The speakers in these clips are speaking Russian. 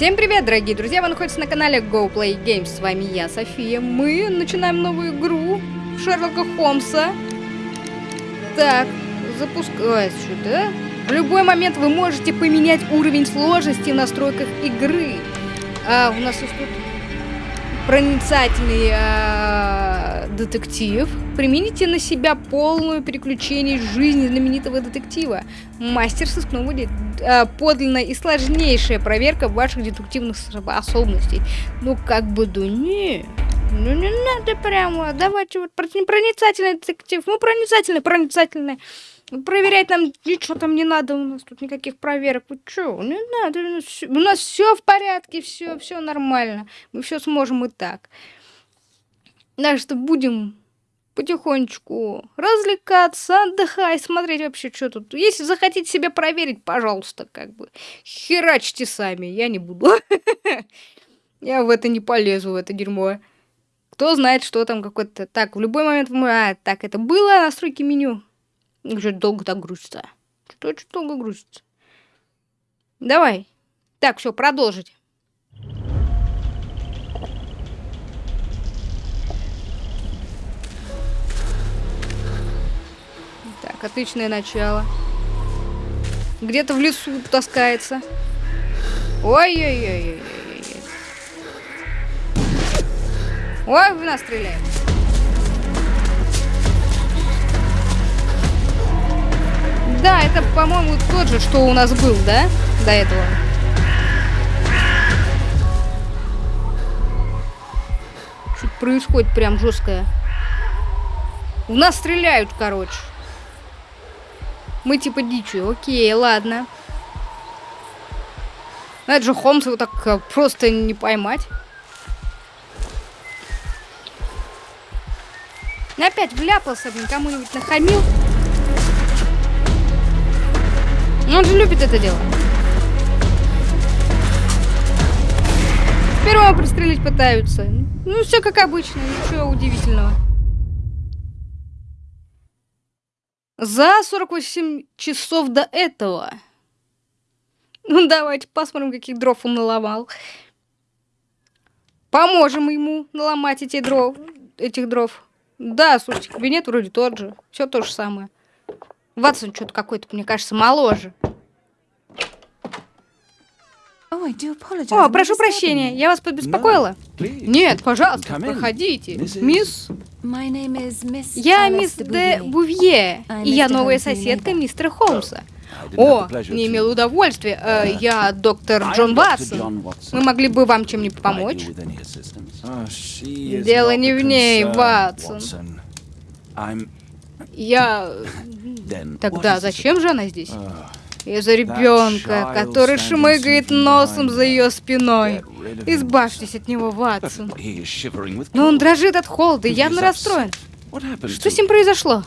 Всем привет, дорогие друзья! Вы находитесь на канале Go Play Games. С вами я, София. Мы начинаем новую игру Шерлока Холмса. Так, запускать сюда. В любой момент вы можете поменять уровень сложности в настройках игры. А, у нас тут проницательный а, детектив. Примените на себя полную переключение жизни знаменитого детектива. Мастер сыскного дела. А, подлинная и сложнейшая проверка ваших детективных способностей. Ну, как бы, да не... Ну, не надо прямо. Давайте вот проницательный детектив. Ну, проницательный, проницательный. Проверять нам ничего там не надо, у нас тут никаких проверок. Вы что, не надо, у нас все в порядке, все, все нормально. Мы все сможем и так. Так что будем потихонечку развлекаться, отдыхать, смотреть вообще, что тут. Если захотите себя проверить, пожалуйста, как бы херачьте сами, я не буду. Я в это не полезу, в это дерьмо. Кто знает, что там какой-то... Так, в любой момент... А, так, это было настройки меню. Что долго так грузится? Что очень долго грузится? Давай. Так, все, продолжить. Так, отличное начало. Где-то в лесу таскается. Ой-ой-ой-ой-ой. Ой, в нас стреляет. Да, это, по-моему, тот же, что у нас был, да? До этого. Что-то происходит прям жесткое. У нас стреляют, короче. Мы типа дичью. Окей, ладно. Ну, это же Холмса вот так э, просто не поймать. Опять вляпался, блин, кому-нибудь нахамил. Ну, он же любит это дело. Первого пристрелить пытаются. Ну, все как обычно, ничего удивительного. За 48 часов до этого. Ну, давайте посмотрим, каких дров он наломал. Поможем ему наломать эти дров, этих дров. Да, слушайте, кабинет вроде тот же. Все то же самое. Ватсон что-то какой-то, мне кажется, моложе. О, прошу прощения, я вас побеспокоила? Нет, пожалуйста, проходите. Мисс... Я мисс де Бувье, и я новая соседка мистера Холмса. О, не имел удовольствия. Э, я доктор Джон Ватсон. Мы могли бы вам чем-нибудь помочь? Дело не в ней, Ватсон. Я... Тогда зачем же она здесь? Из-за ребенка, который шмыгает носом за ее спиной. Избавьтесь от него, Ватсон. Но он дрожит от холода и явно расстроен. Что с ним произошло?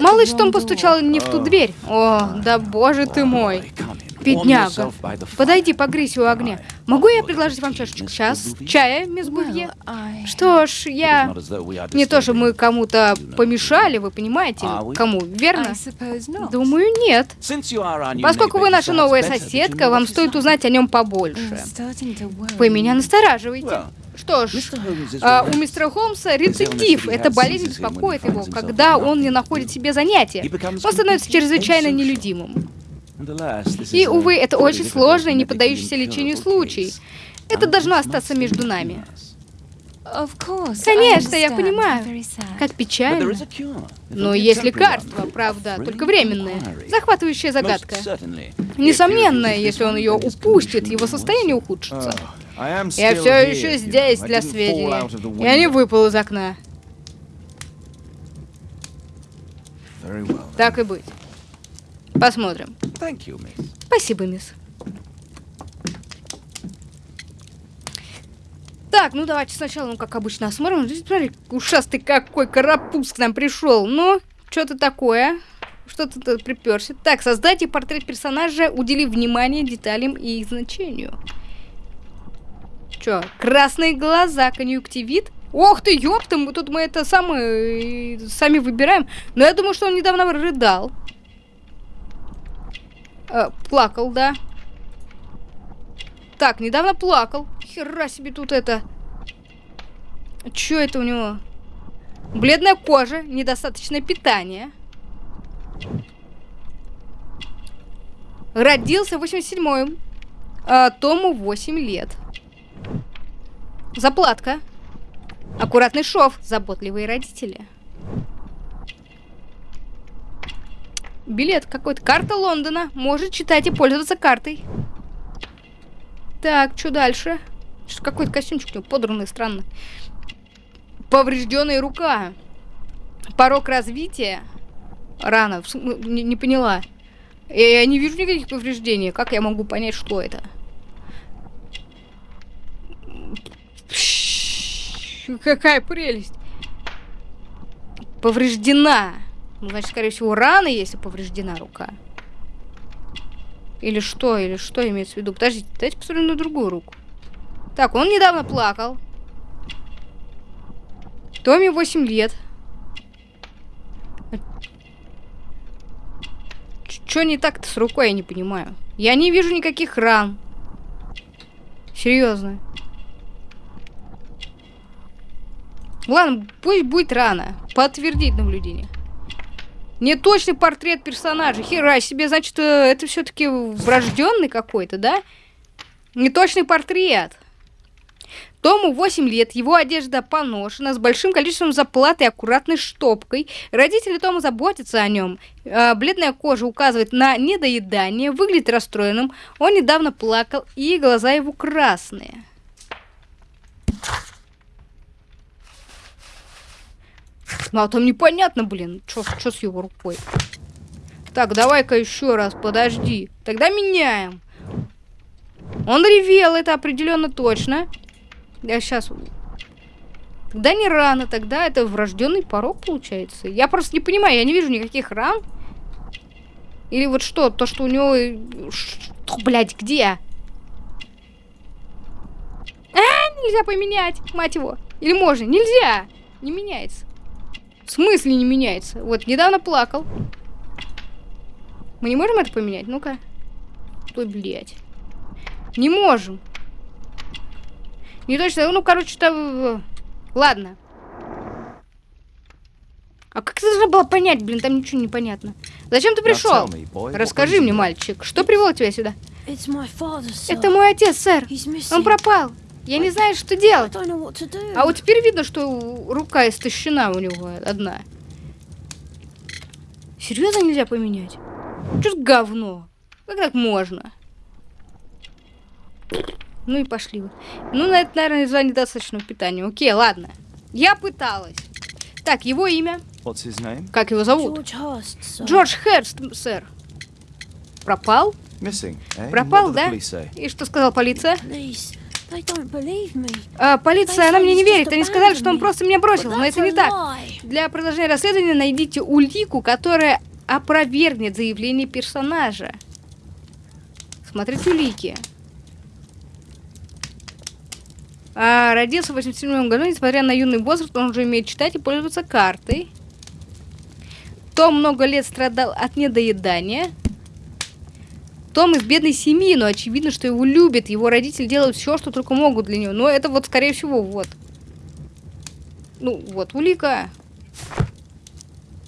Малыш Том постучал не в ту дверь. О, да боже ты мой. Бедняга. Подойди, погрейся у огня. Могу я предложить вам чашечку час? Чая, мисс Бувье? Что ж, я... Не то, что мы кому-то помешали, вы понимаете? Кому, верно? Думаю, нет. Поскольку вы наша новая соседка, вам стоит узнать о нем побольше. Вы меня настораживаете. Что ж, а, у мистера Холмса рецидив. Эта болезнь беспокоит его, когда он не находит себе занятия. Он становится чрезвычайно нелюдимым. И, увы, это очень сложный, не поддающийся лечению случай. Это должно остаться между нами. Конечно, я понимаю. Как печально. Но есть лекарство, правда, только временное. Захватывающая загадка. Несомненно, если он ее упустит, его состояние ухудшится. Я все еще здесь для сведения. Я не выпал из окна. Так и быть. Посмотрим. Спасибо, мисс. Так, ну давайте сначала, ну как обычно, осмотрим. Смотри, ушастый какой карапуз к нам пришел. Ну, что-то такое. Что-то тут приперся. Так, создайте портрет персонажа, уделив внимание деталям и их значению. Чё, красные глаза, конъюнктивит? Ох ты, ёпта, мы тут мы это самое, сами выбираем. Но я думаю, что он недавно рыдал. Э, плакал, да. Так, недавно плакал. Хера себе тут это. Чё это у него? Бледная кожа, недостаточное питание. Родился в 87-м. А, Тому 8 лет. Заплатка. Аккуратный шов. Заботливые родители. Билет какой-то. Карта Лондона. Может читать и пользоваться картой. Так, что дальше? Какой-то костюмчик у него подранный, странно. Поврежденная рука. Порог развития. Рано. Не, не поняла. Я не вижу никаких повреждений. Как я могу понять, что это? Какая прелесть. Повреждена. Ну, значит, скорее всего, рана, если повреждена рука. Или что, или что имеется в виду? Подождите, давайте посмотрим на другую руку. Так, он недавно плакал. Томи 8 лет. Что не так-то с рукой, я не понимаю. Я не вижу никаких ран. Серьезно. Ладно, пусть будет рано. Подтвердить наблюдение. Не точный портрет персонажа. Хера себе, значит, э, это все-таки врожденный какой-то, да? Не точный портрет. Тому 8 лет, его одежда поношена, с большим количеством заплат и аккуратной штопкой. Родители Тома заботятся о нем. Э, бледная кожа указывает на недоедание, выглядит расстроенным. Он недавно плакал, и глаза его красные. Ну, а там непонятно, блин, что с его рукой. Так, давай-ка еще раз, подожди. Тогда меняем. Он ревел, это определенно точно. Я сейчас... Тогда не рано, тогда это врожденный порог получается. Я просто не понимаю, я не вижу никаких ран. Или вот что, то, что у него... Что, блядь, где? А, нельзя поменять, мать его. Или можно? Нельзя. Не меняется. В смысле не меняется? Вот, недавно плакал. Мы не можем это поменять? Ну-ка. Ой, блядь. Не можем. Не точно. Ну, короче, там... Ладно. А как ты должна была понять, блин, там ничего не понятно. Зачем ты пришел? Расскажи мне, мальчик, что привело тебя сюда? Это мой отец, сэр. Он пропал. Я не знаю, что делать. А вот теперь видно, что рука истощена у него одна. Серьезно нельзя поменять? Что говно? Как так можно? Ну и пошли вы. Ну, на это, наверное, из-за недостаточного питания. Окей, ладно. Я пыталась. Так, его имя. Как его зовут? Джордж Херст, сэр. Пропал? Eh? Пропал, да? И что сказала полиция? А, полиция, она мне не верит. Они сказали, что он просто меня бросил, но это не так. Для продолжения расследования найдите улику, которая опровергнет заявление персонажа. Смотрите улики. А, родился в 87 году, несмотря на юный возраст, он уже умеет читать и пользоваться картой. Том много лет страдал от недоедания. Том из бедной семьи, но очевидно, что его любят. Его родители делают все, что только могут для него. Но это вот, скорее всего, вот. Ну, вот, улика.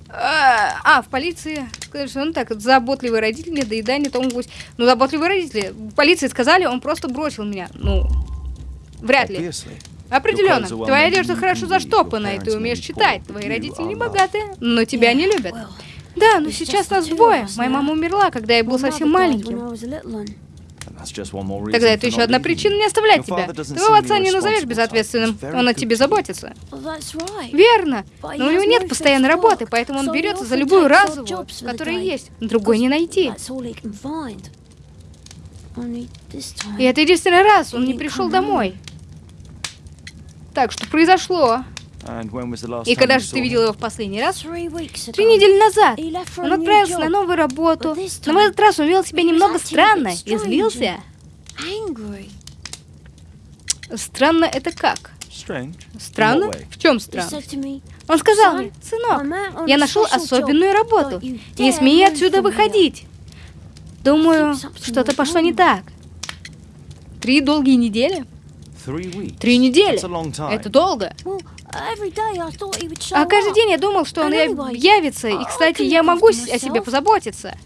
А, а в полиции что ну так, заботливые родители, недоедание, Том 8. Ну, заботливые родители. В полиции сказали, он просто бросил меня. Ну, вряд ли. Определенно. Твоя одежда хорошо заштопана, и ты умеешь читать. Твои родители не богатые, но тебя не любят. Да, но сейчас нас двое. Моя мама умерла, когда я был совсем маленьким. Тогда это еще одна причина не оставлять тебя. Твоего отца не назовешь безответственным. Он о тебе заботится. Верно. Но у него нет постоянной работы, поэтому он берется за любую разовую, которая есть. Другой не найти. И это единственный раз он не пришел домой. Так, что произошло? И когда же ты видел его в последний раз? Три недели назад. Он отправился на новую работу, но в этот раз он вел себя немного странно и злился. Странно это как? Странно? В чем странно? Он сказал мне, сынок, я нашел особенную работу. Не смей отсюда выходить. Думаю, что-то пошло не так. Три долгие недели? Три недели. Это долго. А каждый день я думал, что он явится. И, кстати, я могу о себе позаботиться.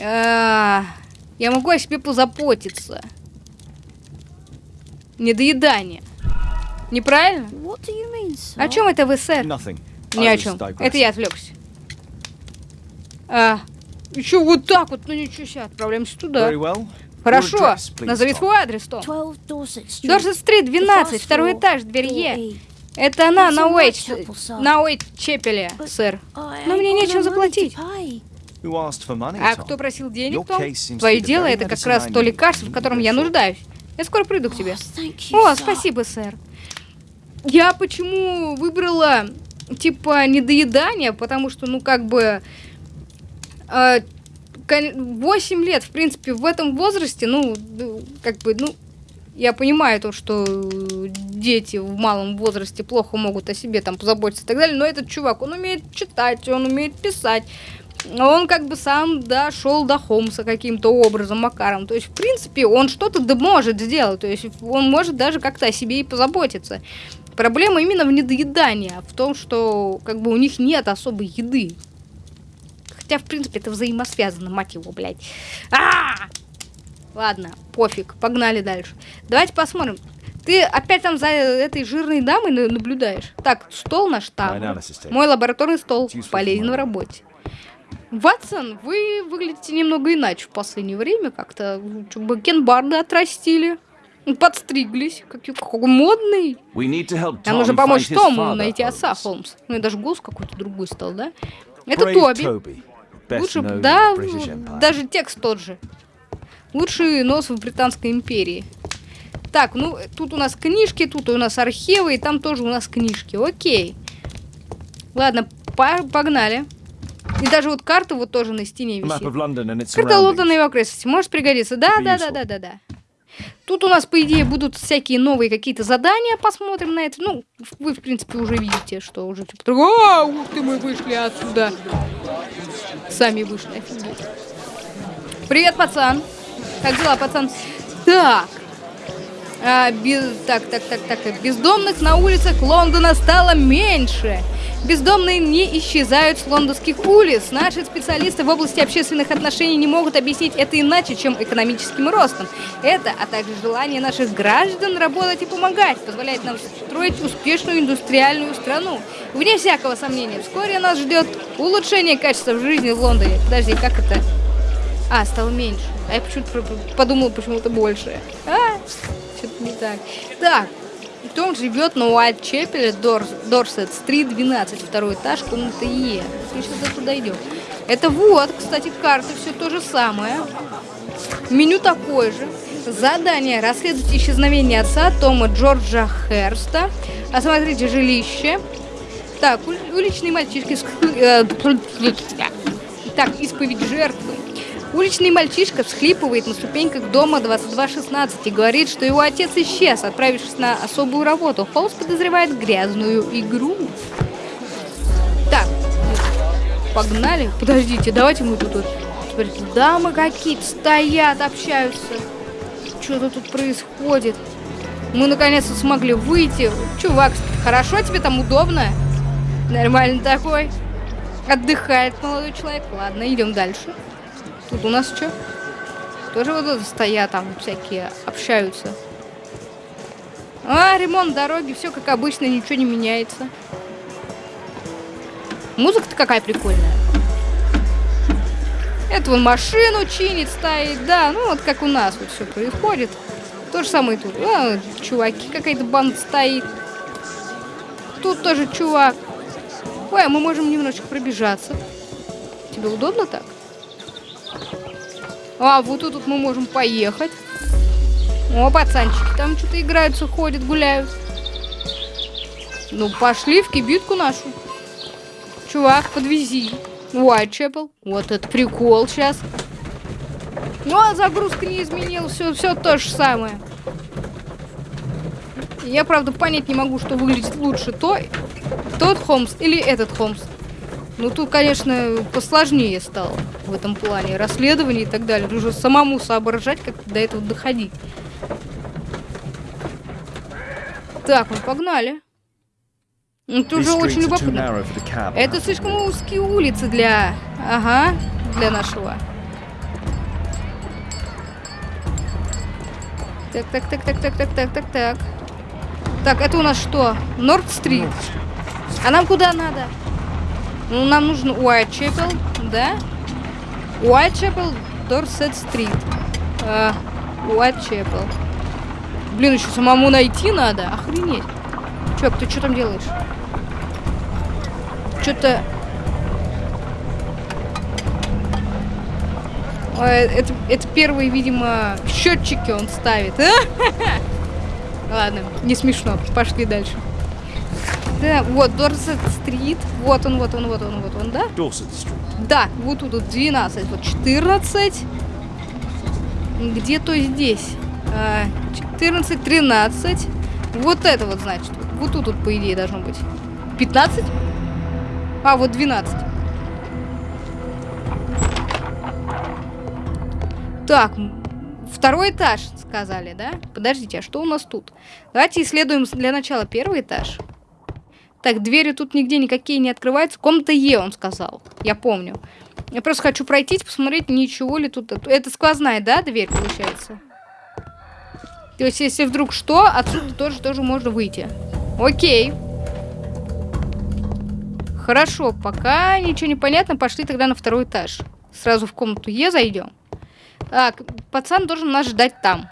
А, я могу о себе позаботиться. Недоедание. Неправильно? О чем это вы, сэр? Ни о чем. Это я отвлекся. А, еще вот так вот, ну ничего себе, отправляемся туда. Хорошо, назови свой адрес, Том. Дорсет-стрит, 12, второй этаж, дверь Е. Это она на Уэйт, на Уэйт Чепеле, сэр. Но мне нечем заплатить. А кто просил денег, Том? Твое дело это как раз то лекарство, в котором я нуждаюсь. Я скоро приду к тебе. О, спасибо, сэр. Я почему выбрала, типа, недоедание, потому что, ну, как бы... Э, 8 лет, в принципе, в этом возрасте, ну, как бы, ну, я понимаю то, что дети в малом возрасте плохо могут о себе там позаботиться и так далее, но этот чувак, он умеет читать, он умеет писать, он как бы сам дошел до Холмса каким-то образом, макаром. То есть, в принципе, он что-то да может сделать. То есть, он может даже как-то о себе и позаботиться. Проблема именно в недоедании, а в том, что как бы у них нет особой еды. Хотя, в принципе, это взаимосвязано, мать его, блядь. А, -а, а Ладно, пофиг, погнали дальше. Давайте посмотрим. Ты опять там за этой жирной дамой наблюдаешь? Так, стол наш там. Мой лабораторный стол полезен в работе. Ватсон, вы выглядите немного иначе в последнее время. Как-то бакенбарды отрастили. Подстриглись. Какой, какой модный. Нам нужно помочь Тому найти отца, Холмс. Ну и даже голос какой-то другой стал, да? Это Тоби. Лучше, да, даже текст тот же. Лучший нос в Британской империи. Так, ну, тут у нас книжки, тут у нас архивы, и там тоже у нас книжки. Окей. Ладно, погнали. И даже вот карта вот тоже на стене висит. Карта Лондона и его окрестности. Может пригодиться. Да, да, да, да, да, да. Тут у нас, по идее, будут всякие новые какие-то задания. Посмотрим на это. Ну, вы, в принципе, уже видите, что уже типа... А, ух ты, мы вышли отсюда. Сами вышли, офигеть. Привет, пацан. Как дела, пацан? Так. А, без... Так, так, так, так. Бездомных на улицах Лондона стало меньше. Бездомные не исчезают с лондонских улиц. Наши специалисты в области общественных отношений не могут объяснить это иначе, чем экономическим ростом. Это, а также желание наших граждан работать и помогать, позволяет нам строить успешную индустриальную страну. Вне всякого сомнения, вскоре нас ждет улучшение качества жизни в Лондоне. Подожди, как это? А, стало меньше. А я почему-то подумала почему-то больше. А, что-то не так. Так, том живет на Уайт-Чепеле, Дорсет-стрит, 12, второй этаж, комната Е. Мы сейчас туда идем. Это вот, кстати, карта, все то же самое. Меню такое же. Задание. Расследуйте исчезновение отца Тома Джорджа Херста. Осмотрите жилище. Так, уличные мальчишки... Э, так, исповедь жертвы. Уличный мальчишка всхлипывает на ступеньках дома 2216 и говорит, что его отец исчез, отправившись на особую работу. Холмс подозревает грязную игру. Так, погнали. Подождите, давайте мы тут... Смотрите, дамы какие-то стоят, общаются. Что-то тут происходит. Мы наконец-то смогли выйти. Чувак, хорошо тебе там удобно? Нормально такой. Отдыхает молодой человек. Ладно, идем дальше. Тут у нас что? Тоже вот тут стоят там всякие, общаются. А, ремонт дороги, все как обычно, ничего не меняется. Музыка-то какая прикольная. Это вон машину чинит, стоит, да, ну вот как у нас вот все происходит. То же самое тут. А, чуваки, какая-то банда стоит. Тут тоже чувак. Ой, а мы можем немножечко пробежаться. Тебе удобно так? А, вот тут мы можем поехать. О, пацанчики там что-то играются, ходят, гуляют. Ну, пошли в кибитку нашу. Чувак, подвези. Уайтчепл. Вот это прикол сейчас. Ну, а загрузка не изменилась. Все, все то же самое. Я, правда, понять не могу, что выглядит лучше. То, тот Холмс или этот Холмс. Ну, тут, конечно, посложнее стало в этом плане. Расследование и так далее. Нужно самому соображать, как до этого доходить. Так, мы погнали. Ну, Это уже очень любопытно. Это слишком узкие улицы для... Ага, для нашего. Так, так, так, так, так, так, так, так, так. Так, это у нас что? Норд-стрит. А нам куда надо? Ну, нам нужен Уайтчепел, да? Уайтчепел, Дорсет-стрит. Уайтчепел. Блин, еще самому найти надо. Охренеть. Чувак, ты что там делаешь? Что-то... Это, это первые, видимо, счетчики он ставит. Ладно, не смешно. Пошли дальше. Да, вот, Дорсет Стрит. Вот он, вот он, вот он, вот он, да? Dorset Street. Да, вот тут вот 12, вот 14. Где-то здесь. А, 14, 13. Вот это вот, значит. Вот тут, вот, по идее, должно быть. 15? А, вот 12. Так, второй этаж, сказали, да? Подождите, а что у нас тут? Давайте исследуем для начала первый этаж. Так, двери тут нигде никакие не открываются. Комната Е, он сказал. Я помню. Я просто хочу пройтись, посмотреть, ничего ли тут... Это сквозная, да, дверь, получается? То есть, если вдруг что, отсюда тоже, тоже можно выйти. Окей. Хорошо, пока ничего не понятно, пошли тогда на второй этаж. Сразу в комнату Е зайдем. Так, пацан должен нас ждать там.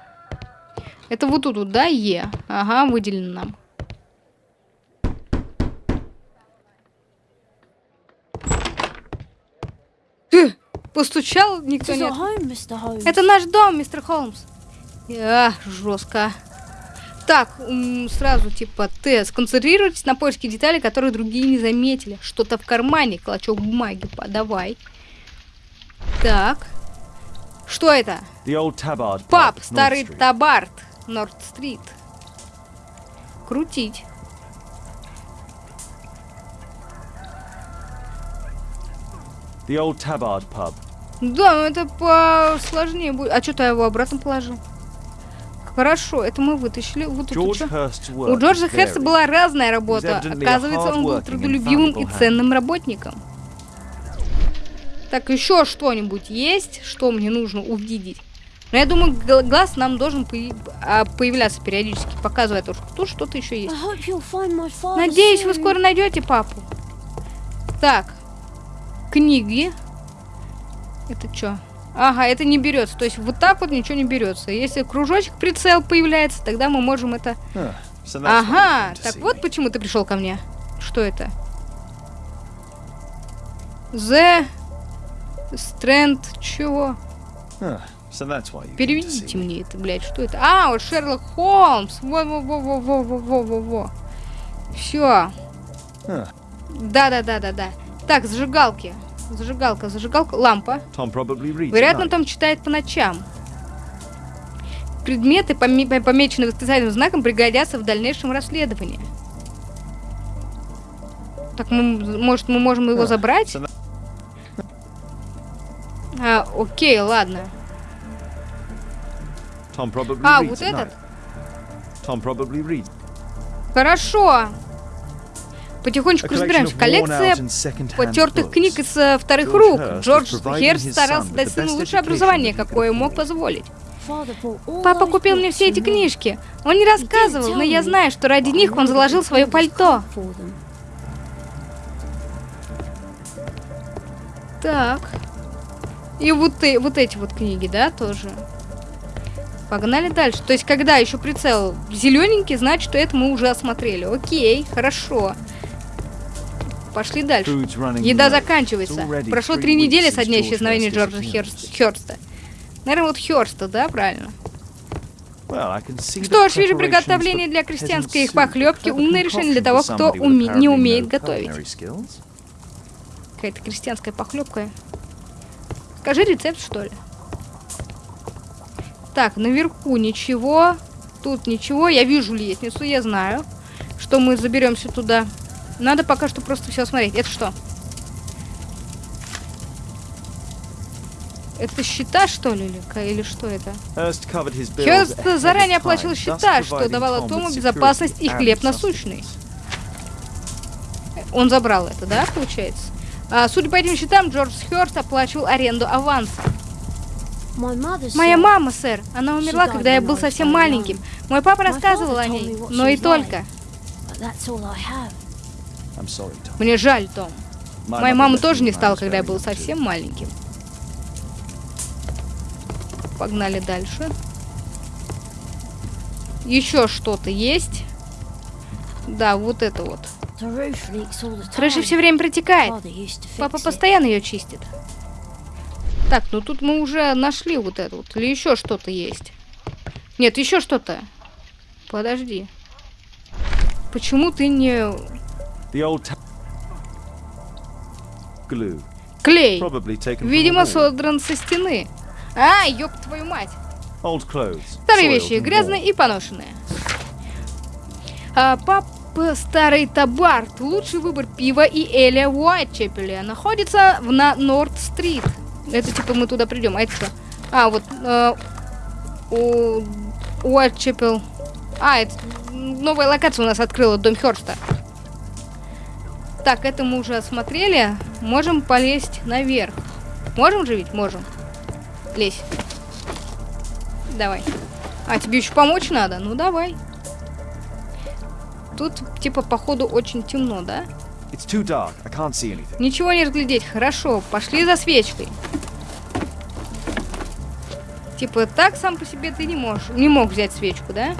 Это вот тут, да, Е? Ага, выделено нам. Постучал, никто нет. Это наш дом, мистер Холмс. А, жестко. Так, сразу типа Т. Сконцентрируйтесь на поиске деталей, которые другие не заметили. Что-то в кармане, клочок бумаги, подавай. Так. Что это? Пап, старый табард, Норд-стрит. Крутить. The old Tabard pub. Да, но это посложнее будет. А что-то я его обратно положил. Хорошо, это мы вытащили. Вот тут У Джорджа Херста была разная работа. Оказывается, он был трудолюбивым и ценным работником. Так, еще что-нибудь есть, что мне нужно увидеть? Но я думаю, глаз нам должен а, появляться периодически, показывая то, что тут что-то еще есть. Надеюсь, вы скоро найдете папу. Так, книги. Это что? Ага, это не берется. То есть вот так вот ничего не берется. Если кружочек прицел появляется, тогда мы можем это... Ага, так вот почему ты пришел ко мне. Что это? The Strand чего? Переведите мне это, блядь, что это? А, вот Шерлок Холмс. Во-во-во-во-во-во-во-во. Все. Да-да-да-да-да. Так, зажигалки. Зажигалка, зажигалка, лампа. Вероятно, Том читает по ночам. Предметы, помеченные восклицательным знаком, пригодятся в дальнейшем расследовании. Так, мы, может, мы можем его забрать? А, окей, ладно. А, вот этот? Хорошо. Потихонечку разбираемся. Коллекция потертых книг из э, вторых рук. Джордж Херст старался дать сыну лучшее образование, какое мог позволить. Папа купил мне все эти книжки. Он не рассказывал, но я знаю, что ради них он заложил свое пальто. Так. И вот, и, вот эти вот книги, да, тоже. Погнали дальше. То есть, когда еще прицел зелененький, значит, что это мы уже осмотрели. Окей, хорошо. Пошли дальше. Еда заканчивается. Прошло три недели со дня исчезновения Джорджа Херста. Наверное, вот Херста, да, правильно? Что ж, вижу приготовление для крестьянской их похлебки. Умное решение для того, кто уме не умеет готовить. Какая-то крестьянская похлебка. Скажи рецепт, что ли? Так, наверху ничего. Тут ничего. Я вижу лестницу, я знаю, что мы заберемся туда. Надо пока что просто все смотреть. Это что? Это счета, что ли, или, что это? Херст заранее оплачивал счета, что давало Тому безопасность и хлеб насущный. Он забрал это, да, получается? А, судя по этим счетам, Джордж Херст оплачивал аренду аванса. Моя мама, сэр, она умерла, когда я был совсем маленьким. Мой папа рассказывал о ней, но и только. Sorry. Мне жаль, Том. Моя мама тоже не стала, когда я был совсем маленьким. Погнали дальше. Еще что-то есть. Да, вот это вот. Крыша все время протекает. Папа постоянно ее чистит. Так, ну тут мы уже нашли вот это вот. Или еще что-то есть? Нет, еще что-то. Подожди. Почему ты не... Клей. Видимо, содран со стены. А, ёб твою мать. Старые вещи, грязные и поношенные. А, папа Старый Табарт, лучший выбор пива и Эля в Уайтчепеле, находится в, на Норд-стрит. Это типа мы туда придем, а это что? А, вот э, у Уайтчепел. А, это новая локация у нас открыла, дом Хёрста. Так, это мы уже осмотрели. Можем полезть наверх. Можем же ведь? Можем. Лезь. Давай. А, тебе еще помочь надо? Ну, давай. Тут, типа, походу, очень темно, да? Ничего не разглядеть. Хорошо, пошли за свечкой. Типа, так сам по себе ты не можешь. Не мог взять свечку, да?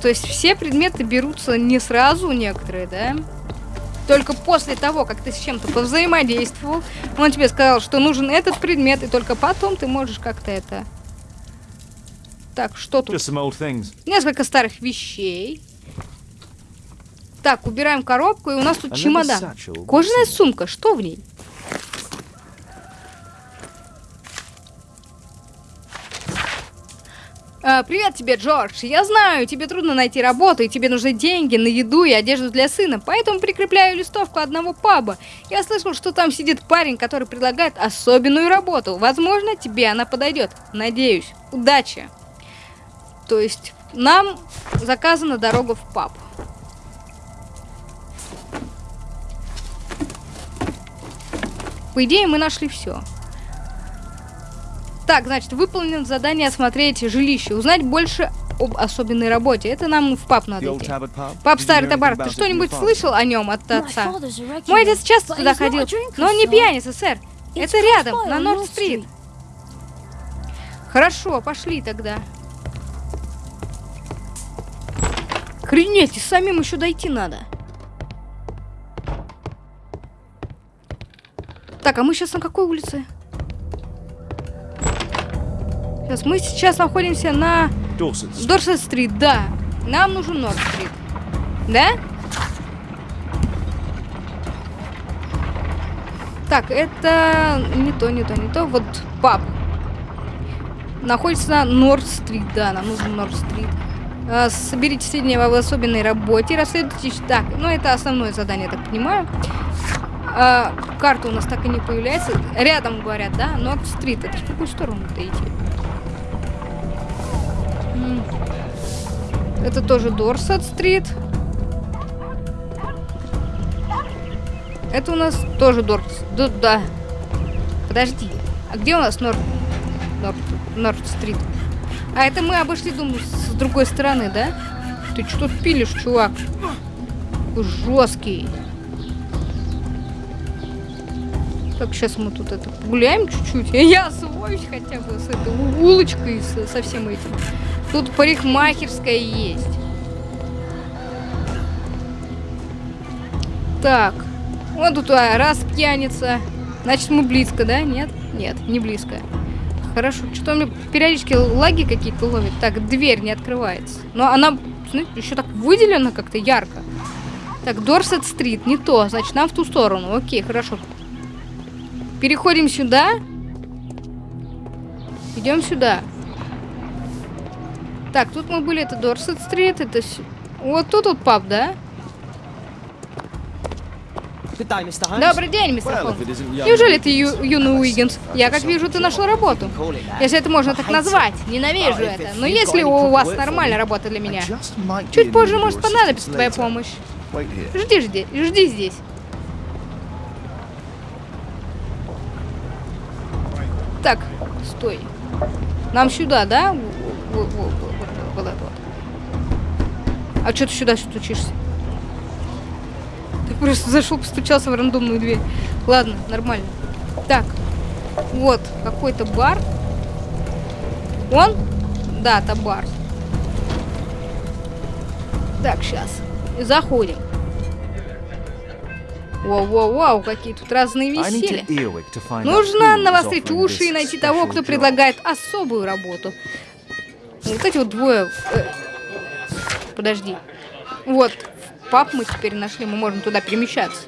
То есть все предметы берутся не сразу, некоторые, да? Только после того, как ты с чем-то повзаимодействовал, он тебе сказал, что нужен этот предмет, и только потом ты можешь как-то это... Так, что тут? Несколько старых вещей. Так, убираем коробку, и у нас тут чемодан. Кожаная сумка, что в ней? Привет тебе, Джордж. Я знаю, тебе трудно найти работу, и тебе нужны деньги на еду и одежду для сына, поэтому прикрепляю листовку одного паба. Я слышал, что там сидит парень, который предлагает особенную работу. Возможно, тебе она подойдет. Надеюсь. Удачи. То есть нам заказана дорога в паб. По идее, мы нашли все. Так, значит, выполнено задание осмотреть жилище, узнать больше об особенной работе. Это нам в паб The надо идти. You Старый Табар, ты что-нибудь слышал о нем от отца? Мой отец часто туда ходил, но он не пьяница, сэр. Это рядом, на Норд-стрит. Хорошо, пошли тогда. Охренеть, и самим еще дойти надо. Так, а мы сейчас на какой улице? Сейчас, мы сейчас находимся на. Дорсет-стрит, да. Нам нужен Норд-стрит. Да? Так, это не то, не то, не то. Вот паб. Находится на Норд-стрит, да, нам нужен Норд-стрит. А, Соберите сведения об особенной работе, расследуйте... Так, ну это основное задание, я так понимаю. А, карта у нас так и не появляется. Рядом, говорят, да? Норд-стрит. Это в какую сторону-то идти? Это тоже Дорсет-стрит. Это у нас тоже Дорс... Да, да. Подожди. А где у нас Норд... Норд... Норд-стрит? А это мы обошли, думаю, с другой стороны, да? Ты что тут пилишь, чувак? Жесткий. Так, сейчас мы тут это погуляем чуть-чуть. Я освоюсь хотя бы с этой улочкой, со всем этим. Тут парикмахерская есть. Так. Вот тут а, раз пьяница. Значит, мы близко, да? Нет? Нет, не близко. Хорошо. Что-то у меня периодически лаги какие-то ловит. Так, дверь не открывается. Но она, знаете, еще так выделена как-то ярко. Так, Дорсет-стрит, не то. Значит, нам в ту сторону. Окей, хорошо. Переходим сюда. Идем сюда. Так, тут мы были, это Дорсет-стрит, это... с- Вот тут вот паб, да? Добрый день, мистер Холмс. Неужели ты ю- юный Уиггинс? Я как вижу, ты нашел работу. Если это можно так назвать. Ненавижу это. Но если у вас нормальная работа для меня? Чуть позже может понадобиться твоя помощь. Жди, жди, жди здесь. Так, стой. Нам сюда, да? В- в- в- в- в- Вот это вот. А что ты сюда стучишься? Ты просто зашел, постучался в рандомную дверь. Ладно, нормально. Так, вот какой-то бар. Он? Да, это бар. Так, сейчас. Заходим. Воу-воу-воу, какие тут разные веселья. Нужно навострить уши и найти того, кто предлагает особую работу. Вот эти вот двое... э, Подожди. Вот, пап мы теперь нашли, мы можем туда перемещаться.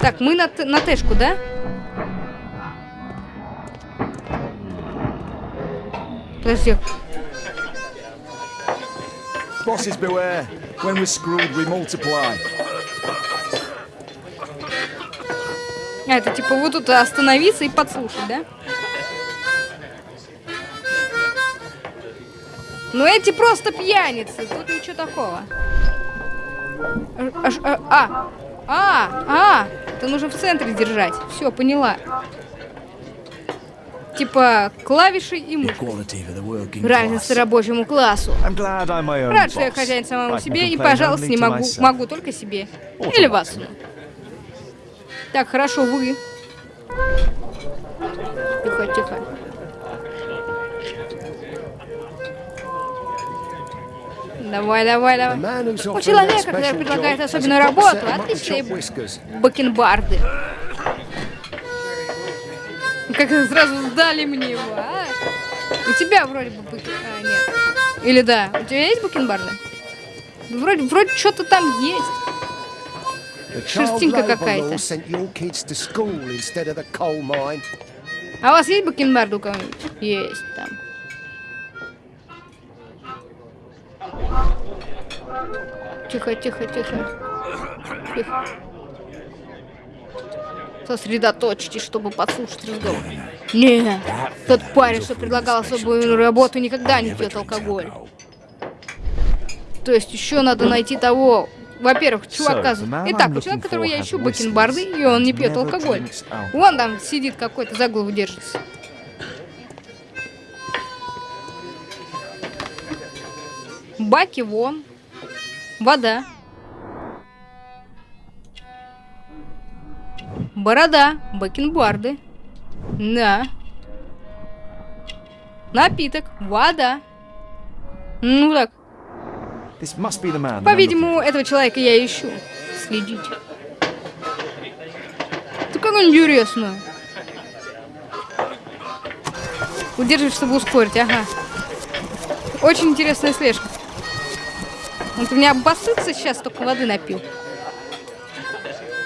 Так, мы на, на Тэшку, да? Подожди, Bosses beware. When we're screwed, we multiply. А, это типа вот тут остановиться и подслушать, да? Ну эти просто пьяницы, тут ничего такого. А, а, а, а, а, это нужно в центре держать. Все, поняла. Типа клавиши и working Равенство рабочему классу. Рад, что я хозяин самому себе и, пожалуйста, не могу, могу только себе. Или вас. Так, хорошо, вы. Тихо, тихо. Давай, давай, давай. У человека, который предлагает особенную работу, отличные бакенбарды. Как сразу сдали мне его, а? У тебя вроде бы бакен... А, нет. Или да. У тебя есть бакенбарды? Вроде, вроде что-то там есть. Шерстинка какая-то. А у вас есть бакенбарды у кого-нибудь? Есть там. Тихо, тихо, тихо. Тихо. Сосредоточьтесь, чтобы подслушать разговор. Нет, тот парень, что предлагал особую работу, никогда не пьет алкоголь. То есть еще надо найти того... Во-первых, чувака... Итак, looking которого я ищу, бакенбарды, и он не пьет алкоголь. Вон там сидит какой-то, за голову держится. Баки вон. Вода. Борода. Бакенбарды. Да. Напиток. Вода. Ну так. По-видимому, этого человека я ищу. Следите. Это как интересно. Удерживай, чтобы ускорить, ага. Очень интересная слежка. Вот у меня обоссытся сейчас, только воды напил.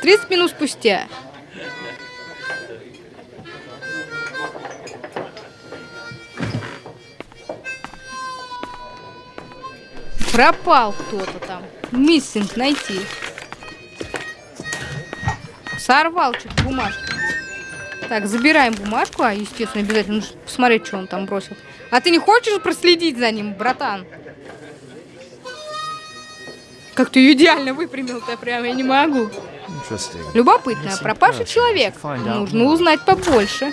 30 минут спустя. Пропал кто-то там. Миссинг найти. Сорвал чуть бумажку. Так, забираем бумажку. А, естественно, обязательно нужно посмотреть, что он там бросил. А ты не хочешь проследить за ним, братан? Как ты ее идеально выпрямил-то прям, я не могу. Любопытно, пропавший человек. Нужно узнать побольше.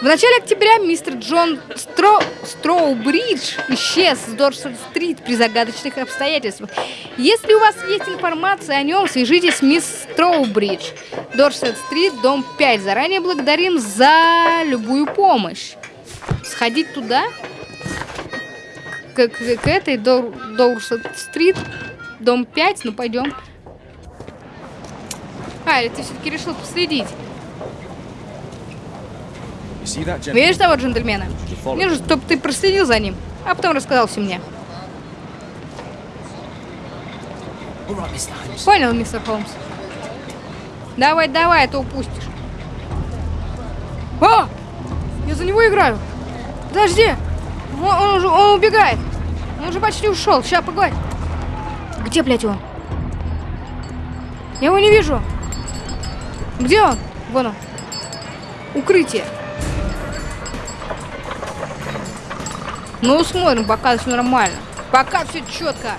В начале октября мистер Джон Стро... Строубридж исчез с Дорсет-стрит при загадочных обстоятельствах. Если у вас есть информация о нем, свяжитесь с мисс Строубридж. Дорсет-стрит, дом 5. Заранее благодарим за любую помощь. Сходить туда? К, к- к этой Дор... Дорсет-стрит, дом 5? Ну, пойдем. А, или ты все-таки решил последить? Видишь того джентльмена? Нужно, чтобы ты проследил за ним, а потом рассказал все мне. Понял, мистер Холмс? Давай, давай, а то упустишь. А! Я за него играю. Подожди. Он, он уже он убегает. Он уже почти ушел. Сейчас, погодь. Где, блядь, он? Я его не вижу. Где он? Вон он. Укрытие. Ну, смотрим, пока все нормально. Пока все четко.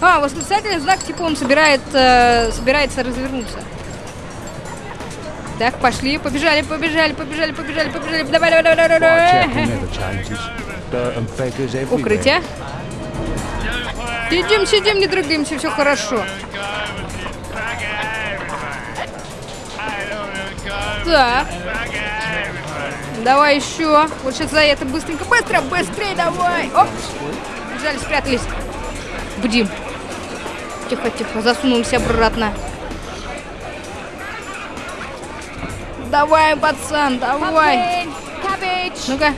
А, восклицательный знак, типа он собирает, э, собирается развернуться. Так, пошли, побежали, побежали, побежали, побежали, побежали. Давай, давай, давай, давай, давай. Сидим, сидим, не дрыгаемся, все хорошо. Так. Давай еще. Вот сейчас за это быстренько. Быстро, быстрее давай. Оп. Бежали, спрятались. Будим. Тихо, тихо. Засунулся обратно. Давай, пацан, давай. Ну-ка,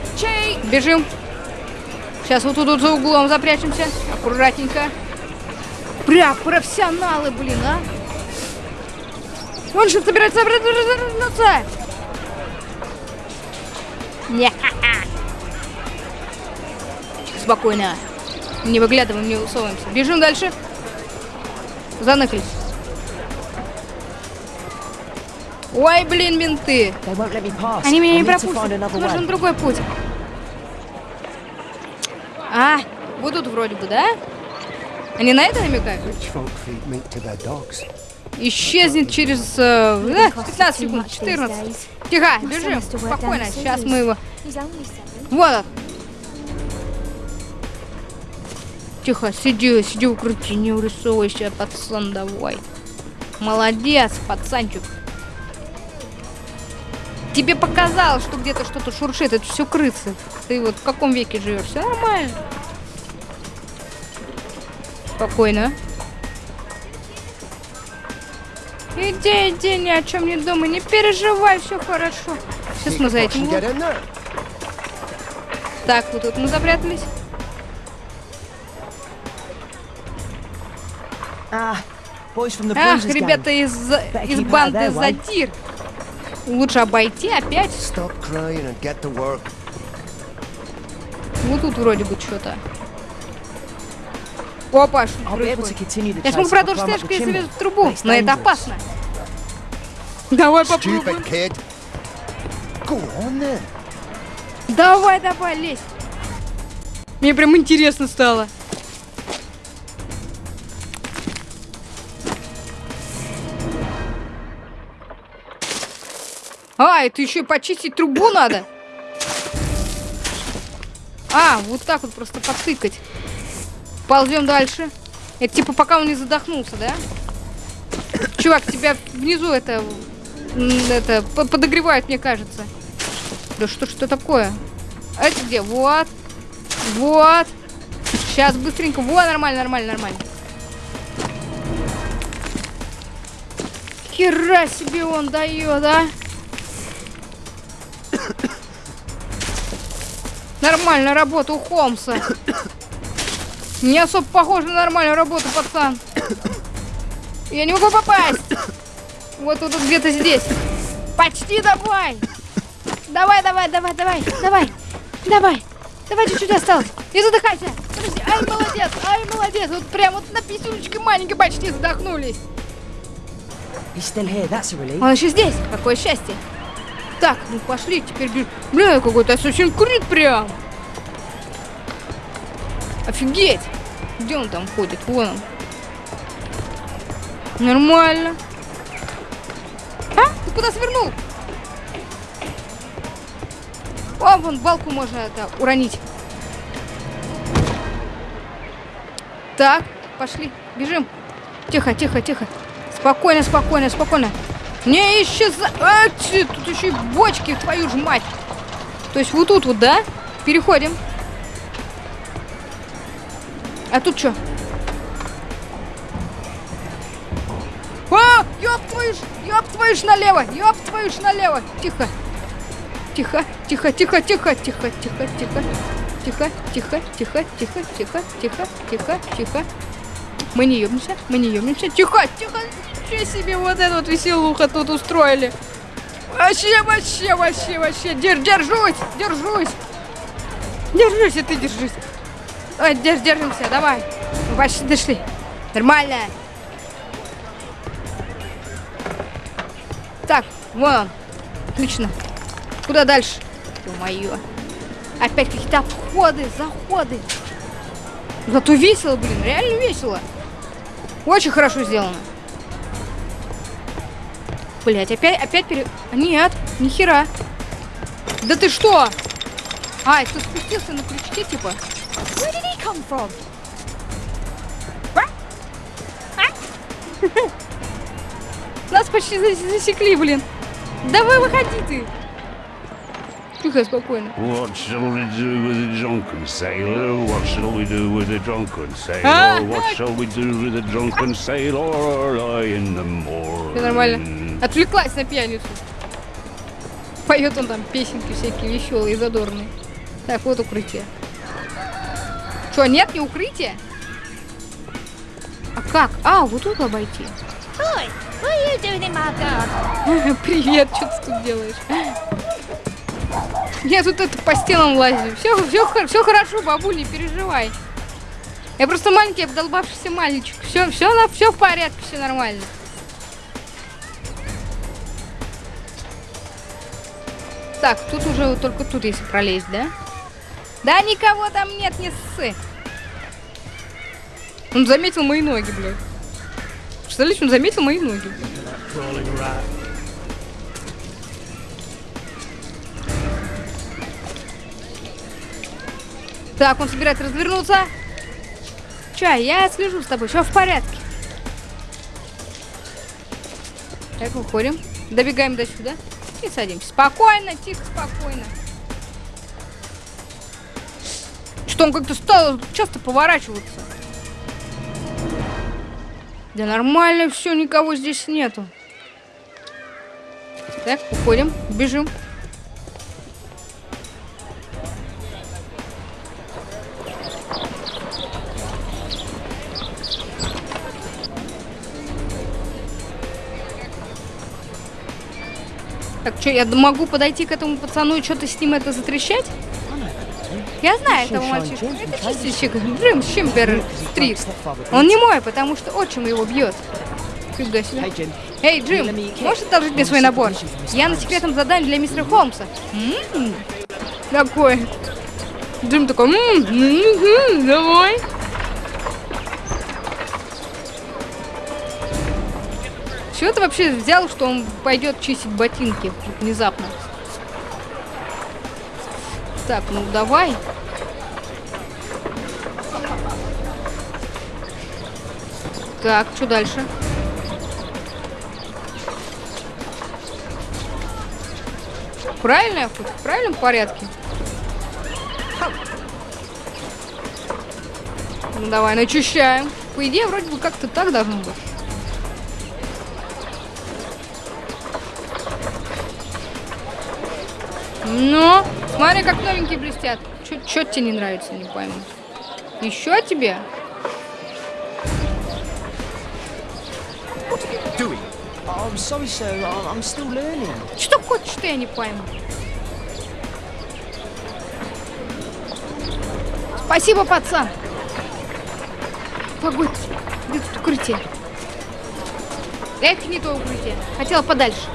бежим. Сейчас вот тут вот за углом запрячемся. Аккуратненько. Прям профессионалы, блин, а. Он что собирается развернуться. Не. Спокойно. Не выглядываем, не усовываемся. Бежим дальше. Заныкались. Ой, блин, менты. Они меня не пропустят. Нужен другой путь. А, тут вроде бы, да? Они на это намекают? Исчезнет через э, э, 15 секунд, 14. Тихо, бежим. Спокойно. Сейчас мы его... Вот он. Тихо, сиди, сиди в укрытии, не урисовывайся, пацан, давай. Молодец, пацанчик. Тебе показалось, что где-то что-то шуршит, это все крысы. Ты вот в каком веке живешь? Все нормально. Спокойно. Иди, иди, ни о чем не думай, не переживай, все хорошо. Сейчас мы за этим. There. Так, вот тут мы запрятались. The Ах, ребята из, из банды. Задир. Лучше обойти опять. Вот тут вроде бы что-то. Опа, что происходит? Я смогу продолжить слежку, если chimney. везу в трубу, но это опасно. Давай попробуем. Давай, давай, лезь. Мне прям интересно стало. А, это еще и почистить трубу надо. А, вот так вот просто потыкать. Ползем дальше. Это типа пока он не задохнулся, да? Чувак, тебя внизу это, это по- подогревает, мне кажется. Да что что такое? Это где? Вот. Вот. Сейчас быстренько. Вот, нормально, нормально, нормально. Хера себе он дает, а? Нормальная работа у Холмса. Не особо похоже на нормальную работу, пацан. Я не могу попасть. Вот тут где-то здесь. Почти давай. Давай, давай, давай, давай, давай, давай. Давай чуть-чуть осталось. И задыхайся. Подожди. Ай, молодец, ай, молодец. Вот прям вот на писюлечке маленькой почти задохнулись. Он еще здесь. Какое счастье. Так, ну пошли, теперь бежим. Бля, какой-то Assassin's Creed прям. Офигеть. Где он там ходит? Вон он. Нормально. А? Ты куда свернул? О, вон балку можно это уронить. Так, пошли, бежим. Тихо, тихо, тихо. Спокойно, спокойно, спокойно. Не исчезай. А, тут еще и бочки, твою ж мать. То есть вот тут вот, да? Переходим. А тут что? А, ёб твою ж, ёб твою ж налево, ёб твою ж налево. Тихо. Тихо, тихо, тихо, тихо, тихо, тихо, тихо. Тихо, тихо, тихо, тихо, тихо, тихо, тихо, тихо. Мы не ёбнемся, мы не ёбнемся. Тихо, тихо. Ничего себе, вот эту вот веселуха тут устроили. Вообще, вообще, вообще, вообще. держ, держусь, держусь. держусь, и ты держись. Давай, держ, держимся, давай. Почти дошли. Нормально. Так, вон он. Отлично. Куда дальше? Ё-моё. Опять какие-то обходы, заходы. Зато весело, блин, реально весело. Очень хорошо сделано. Блять, опять, опять пере... Нет, нихера. Да ты что? А, это спустился на крючке, типа. Where did he come from? Нас почти зас- засекли, блин. Давай выходи ты. Тихо, спокойно. What shall we do with the drunken sailor? What shall we do with the drunken sailor? Ah, What ah. shall we do with the drunken sailor early in the morning? Все нормально. Отвлеклась на пьяницу. Поет он там песенки всякие веселые задорные. Так, вот укрытие. Что, нет, не укрытие? А как? А, вот тут обойти. Привет, что ты тут делаешь? Я тут это по стенам лазю. Все, все, все хорошо, бабуль, не переживай. Я просто маленький обдолбавшийся мальчик. Все, все, все в порядке, все нормально. Так, тут уже только тут если пролезть, да? Да никого там нет, не ссы. Он заметил мои ноги, блядь. Представляете, он заметил мои ноги. Так, он собирается развернуться. Чай, я слежу с тобой, все в порядке. Так, выходим. Добегаем до сюда. И садимся. Спокойно, тихо, спокойно. Что он как-то стал часто поворачиваться? Да нормально все, никого здесь нету. Так, уходим, бежим. Так, что, я могу подойти к этому пацану и что-то с ним это затрещать? Я знаю этого мальчика. Это чистильщик Джим Шимпер Стрит. Он не мой, потому что отчим его бьет. Фига себе. Эй, Джим, можешь одолжить мне свой набор? Я на секретном задании для мистера Холмса. М, Такой. Джим такой, «М, мгм, давай. Чего ты вообще взял, что он пойдет чистить ботинки внезапно? Так, ну давай. Так, что дальше? Правильно я хоть? В правильном порядке? Ну давай, начищаем. По идее, вроде бы как-то так должно быть. Ну, смотри, как новенькие блестят. Что тебе не нравится, не пойму. Еще тебе? Oh. Что хочешь, что я не пойму? Спасибо, пацан. Погодь, где тут укрытие? Эх, не то укрытие. Хотела подальше.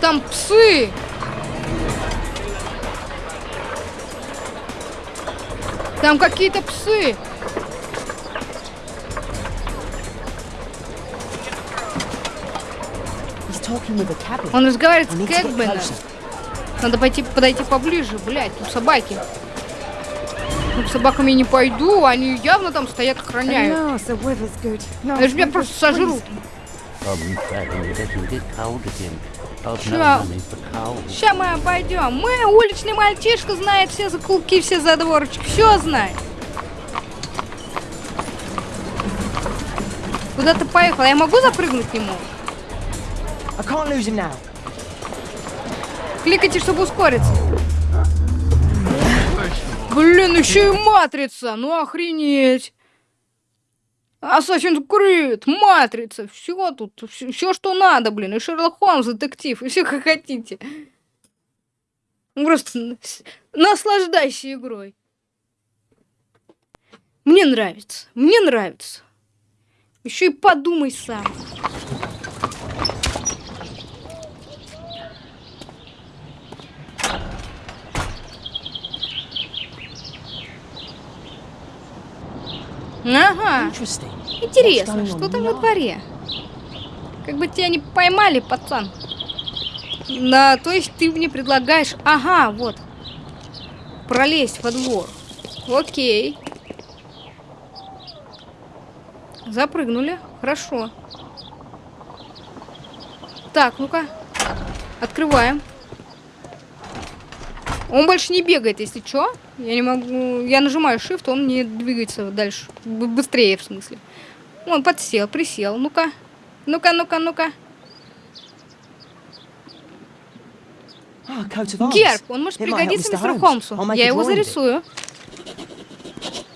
Там псы. Там какие-то псы. Он разговаривает с Кэгбеном. Надо пойти, подойти поближе, блядь, тут собаки. Ну, к собакам я не пойду, они явно там стоят, охраняют. Они же меня просто сожрут. Ща. Сейчас мы обойдем. Мы, уличный мальчишка, знает все закулки, все задворочки, все знает. Куда ты поехал? Я могу запрыгнуть к нему? Кликайте, чтобы ускориться. Блин, еще и матрица. Ну охренеть. Assassin's Creed, Матрица, все тут, все, что надо, блин, и Шерлок Холмс, детектив, и все как хотите. Ну, Просто наслаждайся игрой. Мне нравится, мне нравится. Еще и подумай сам. Ага. Интересно, что там во дворе? Как бы тебя не поймали, пацан. На, то есть ты мне предлагаешь... Ага, вот. Пролезть во двор. Окей. Запрыгнули. Хорошо. Так, ну-ка. Открываем. Он больше не бегает, если что. Я не могу... Я нажимаю Shift, он не двигается дальше. Быстрее, в смысле. Он подсел, присел. Ну-ка. Ну-ка, ну-ка, ну-ка. Arms. Герб, он может пригодиться мистеру. Холмсу. Я его зарисую.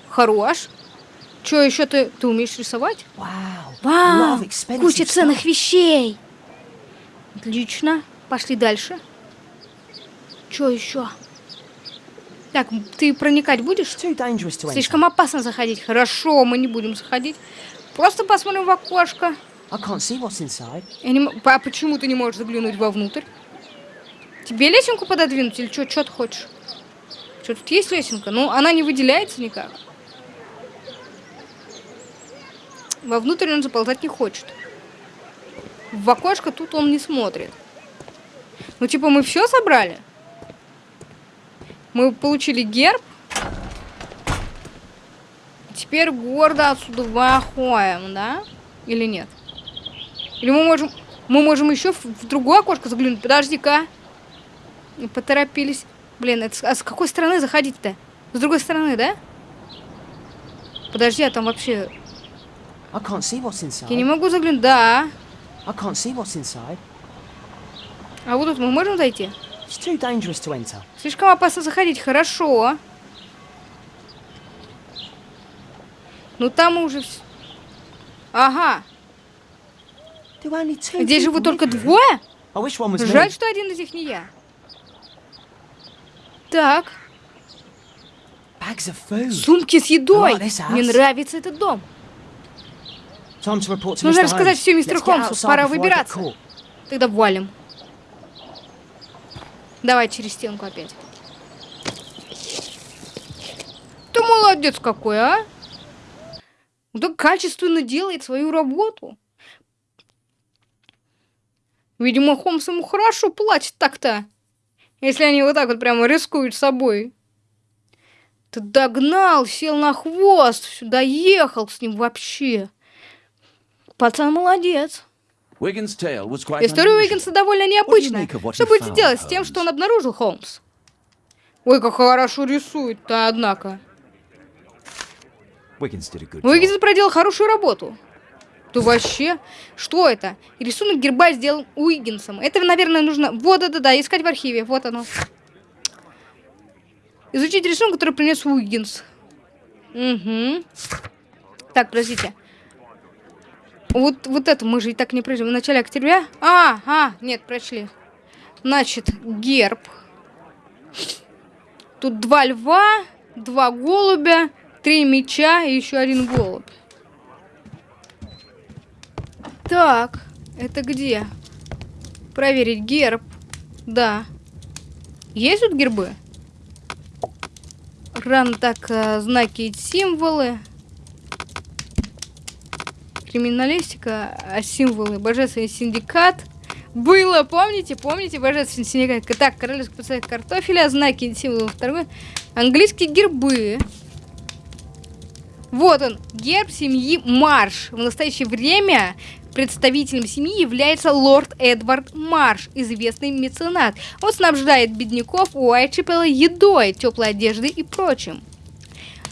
Хорош. Че еще ты... Ты умеешь рисовать? Вау! Куча ценных вещей. Отлично. Пошли дальше. Че еще? Так, ты проникать будешь? Слишком опасно заходить. Хорошо, мы не будем заходить. Просто посмотрим в окошко. I can't see what's inside. Я не А почему ты не можешь заглянуть вовнутрь? Тебе лесенку пододвинуть или что? Что ты хочешь? Что тут есть лесенка? Ну, она не выделяется никак. Вовнутрь он заползать не хочет. В окошко тут он не смотрит. Ну, типа, мы все собрали? Мы получили герб. Теперь гордо отсюда выходим, да? Или нет? Или мы можем... Мы можем еще в, в другое окошко заглянуть. Подожди-ка. Поторопились. Блин, это с- а с какой стороны заходить-то? С другой стороны, да? Подожди, а там вообще... Я не могу заглянуть. Да. А вот тут мы можем зайти? Слишком опасно заходить. Хорошо. Ну там уже... Ага. Здесь живут только двое? Жаль, что один из них не я. Так. Сумки с едой. Мне нравится этот дом. Нужно рассказать всё мистеру Холмсу. Пора выбираться. Тогда валим. Давай через стенку опять. Ты молодец какой, а? Так качественно делает свою работу. Видимо, Холмс ему хорошо платит так-то. Если они вот так вот прямо рискуют собой. Ты догнал, сел на хвост, сюда ехал с ним вообще. Пацан молодец. История. Уиггинса довольно необычная. Что будете делать с тем, что он обнаружил, Холмс? Ой, как хорошо рисует-то, однако. Уиггинс проделал хорошую работу. Да вообще, что это? Рисунок герба сделан Уиггинсом. Это, наверное, нужно... Вот, да-да-да, искать в архиве. Вот оно. Изучить рисунок, который принес Уиггинс. Угу. Так, подождите. Вот, вот это мы же и так не пройдем. В начале октября? А, а, нет, прочли. Значит, герб. Тут два льва, два голубя, три меча и еще один голубь. Так, это где? Проверить герб. Да. Есть тут гербы? Ран так, э, знаки и символы. Криминалистика, а символы. Божественный синдикат. Было, помните? Помните? Божественный синдикат. Так, королевский пациент картофеля, знаки и символы в торговле. Английские гербы. Вот он, герб семьи Марш. В настоящее время представителем семьи является лорд Эдвард Марш, известный меценат. Он снабжает бедняков Уайтчепела едой, теплой одеждой и прочим.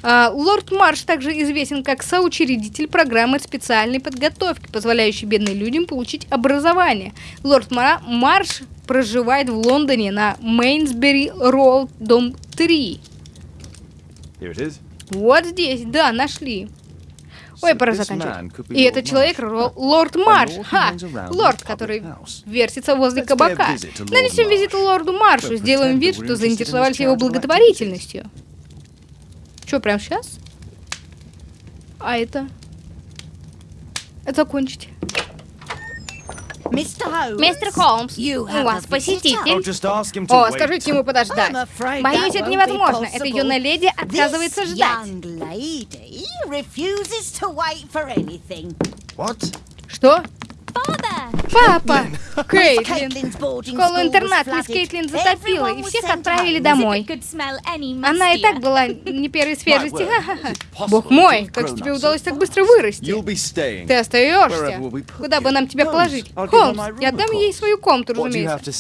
А, Лорд Марш также известен как соучредитель программы специальной подготовки, позволяющей бедным людям получить образование. Лорд Ма- Марш проживает в Лондоне на Мейнсбери Роуд, дом 3. Here it is. Вот здесь, да, нашли. Ой, пора заканчивать. И Lord это человек лорд Марш. Ха! Лорд, который вертится возле кабака. Нанесем визит лорду Маршу, сделаем вид, что заинтересовались его благотворительностью. Что, прямо сейчас? А это? Это закончить. Мистер Холмс, у вас посетитель. О, скажите ему подождать. Боюсь, это невозможно. Эта юная леди отказывается ждать. Что? Папа! Кейтлин! Caitlин's boarding Школу school интернат was мисс. Кейтлин затопила, и всех отправили домой. Она и так была не первой свежести. Бог мой, как тебе удалось так быстро вырасти? Ты остаешься. Куда бы нам тебя положить? Холмс, я отдам ей свою комнату, разумеется.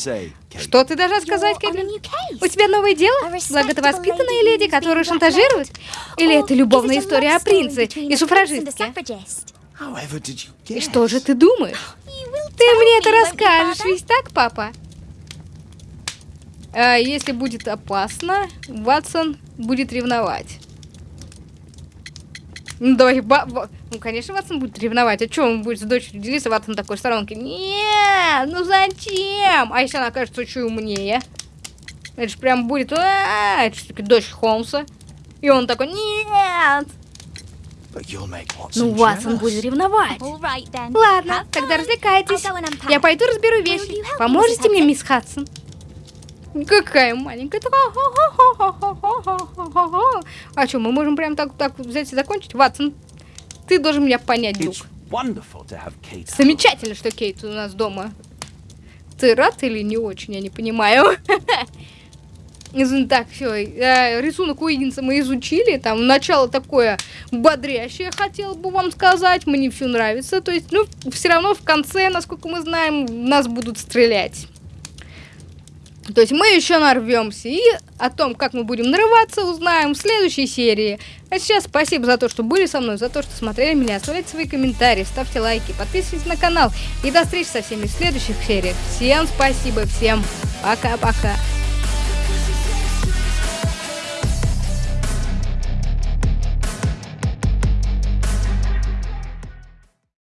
Что ты должна сказать, Кэтлин? case. У тебя новое дело? A Благо ты respectable воспитанная lady леди, которую шантажируют? Или это любовная история о принце и суфражистке? И что же ты думаешь? Ты мне это расскажешь, ведь так, папа? А если будет опасно, Ватсон будет ревновать. Ну, давай, ба- ба- ну, конечно, Ватсон будет ревновать. А что, он будет с дочерью делиться, Ватсон такой в сторонке? Нет, ну зачем? А если она окажется очень умнее? Это же прям будет, «А, это же дочь Холмса. И он такой, нет. Ну, Ватсон будет ревновать. All right then. Ладно, Have тогда развлекайтесь. Я пойду разберу вещи. Поможете мне, мисс Хадсон? Какая маленькая. А что, мы можем прям так, так взять и закончить? Ватсон, ты должен меня понять, home. Замечательно, что Кейт у нас дома. Ты рад или не очень, я не понимаю. Так, все, рисунок Уиггинса мы изучили, там начало такое бодрящее, хотел бы вам сказать, мне все нравится, то есть, ну, все равно в конце, насколько мы знаем, нас будут стрелять. То есть мы еще нарвемся и о том, как мы будем нарываться, узнаем в следующей серии. А сейчас спасибо за то, что были со мной, за то, что смотрели меня. Оставляйте свои комментарии, ставьте лайки, подписывайтесь на канал. И до встречи со всеми в следующих сериях. Всем спасибо, всем пока-пока.